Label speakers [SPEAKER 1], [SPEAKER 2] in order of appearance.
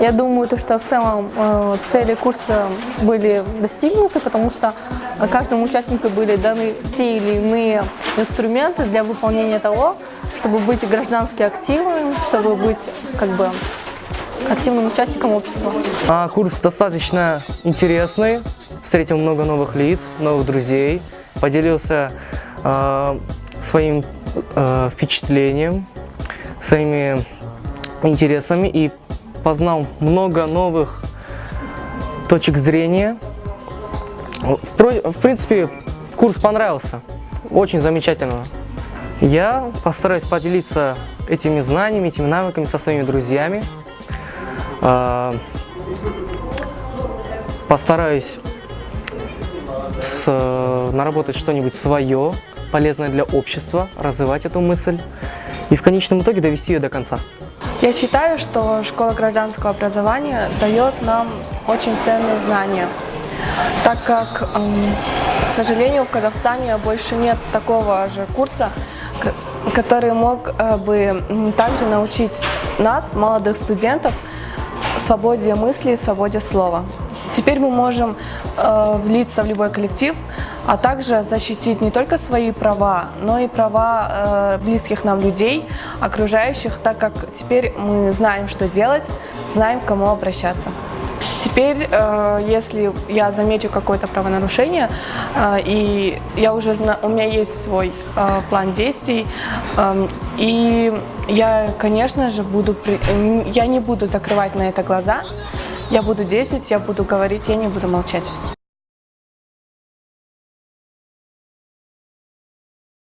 [SPEAKER 1] Я думаю, то, что в целом э, цели курса были достигнуты, потому что каждому участнику были даны те или иные инструменты для выполнения того, чтобы быть граждански активным, чтобы быть как бы активным участником общества.
[SPEAKER 2] А, курс достаточно интересный, встретил много новых лиц, новых друзей, поделился э, своим э, впечатлением, своими интересами и познал много новых точек зрения. В, в принципе, курс понравился, очень замечательно. Я постараюсь поделиться этими знаниями, этими навыками со своими друзьями. А, постараюсь с, наработать что-нибудь свое, полезное для общества, развивать эту мысль и в конечном итоге довести ее до конца.
[SPEAKER 3] Я считаю, что школа гражданского образования дает нам очень ценные знания, так как, к сожалению, в Казахстане больше нет такого же курса, который мог э, бы также научить нас, молодых студентов, свободе мысли, свободе слова. Теперь мы можем э, влиться в любой коллектив, а также защитить не только свои права, но и права э, близких нам людей, окружающих, так как теперь мы знаем, что делать, знаем, к кому обращаться. Теперь, э, если я замечу какое-то правонарушение, э, и я уже знаю, у меня есть свой э, план действий, э, и я, конечно же, буду, я не буду закрывать на это глаза, я буду действовать, я буду говорить, я не буду молчать.